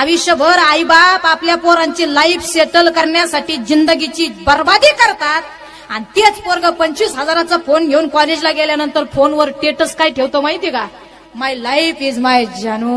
आयुष्यभर आईबाप आपल्या पोरांची लाईफ सेटल करण्यासाठी जिंदगीची बर्बादी करतात. आणि तेच पोरग पंचवीस हजाराचा फोन घेऊन कॉलेजला गेल्यानंतर फोनवर टेटस काय ठेवतो माहिती का? माय लाईफ इज माय जानू